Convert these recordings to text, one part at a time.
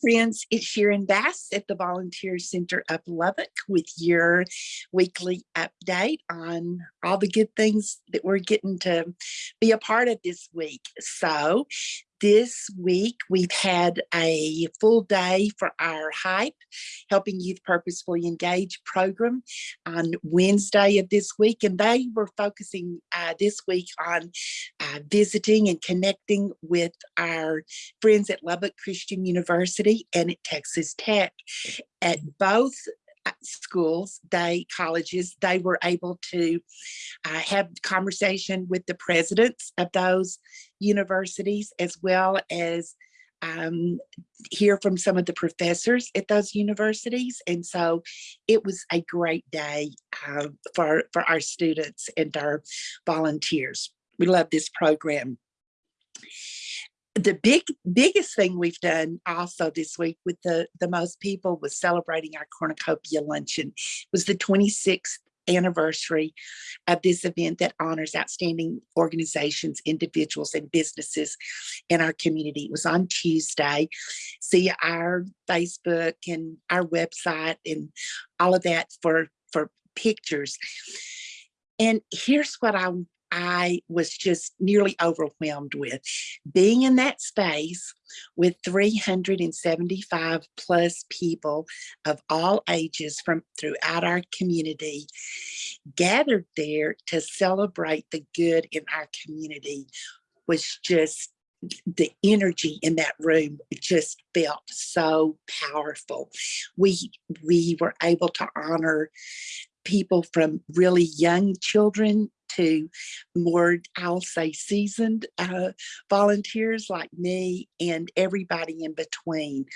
friends, it's Sharon Bass at the Volunteer Center of Lubbock with your weekly update on all the good things that we're getting to be a part of this week. So this week we've had a full day for our hype helping youth purposefully engage program on wednesday of this week and they were focusing uh, this week on uh, visiting and connecting with our friends at lubbock christian university and at texas tech. At both schools, they colleges, they were able to uh, have conversation with the presidents of those universities as well as um, hear from some of the professors at those universities. And so it was a great day uh, for, for our students and our volunteers. We love this program the big biggest thing we've done also this week with the the most people was celebrating our cornucopia luncheon. It was the 26th anniversary of this event that honors outstanding organizations individuals and businesses in our community. It was on tuesday. See our facebook and our website and all of that for for pictures. And here's what i I was just nearly overwhelmed with. Being in that space with 375 plus people of all ages from throughout our community gathered there to celebrate the good in our community was just the energy in that room just felt so powerful. We we were able to honor people from really young children to more, I'll say, seasoned uh, volunteers like me and everybody in between.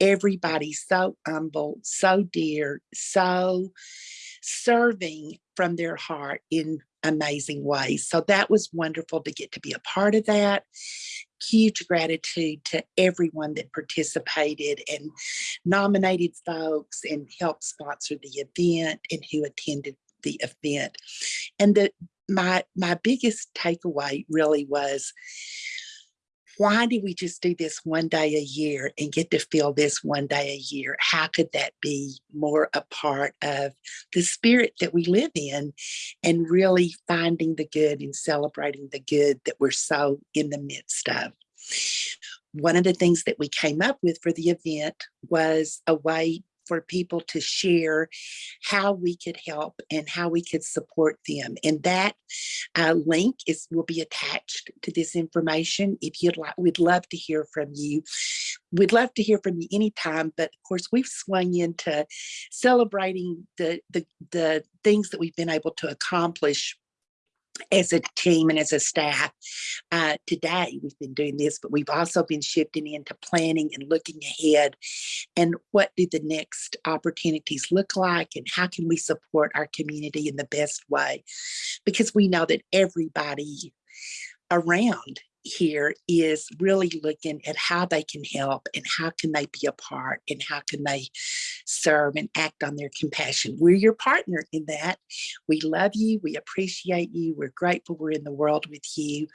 Everybody so humble, so dear, so serving from their heart in amazing ways. So that was wonderful to get to be a part of that. Huge gratitude to everyone that participated and nominated folks and helped sponsor the event and who attended the event. And the my my biggest takeaway really was why do we just do this one day a year and get to feel this one day a year? How could that be more a part of the spirit that we live in and really finding the good and celebrating the good that we're so in the midst of? One of the things that we came up with for the event was a way for people to share how we could help and how we could support them. And that uh, link is will be attached to this information. If you'd like, we'd love to hear from you. We'd love to hear from you anytime, but of course we've swung into celebrating the, the, the things that we've been able to accomplish as a team and as a staff. Uh, today we've been doing this but we've also been shifting into planning and looking ahead. And what do the next opportunities look like and how can we support our community in the best way? Because we know that everybody around here is really looking at how they can help and how can they be a part and how can they serve and act on their compassion. We're your partner in that. We love you. We appreciate you. We're grateful we're in the world with you.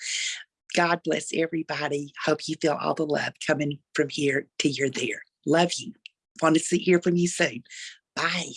God bless everybody. Hope you feel all the love coming from here to you're there. Love you. Want to see, hear from you soon. Bye.